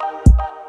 Bye.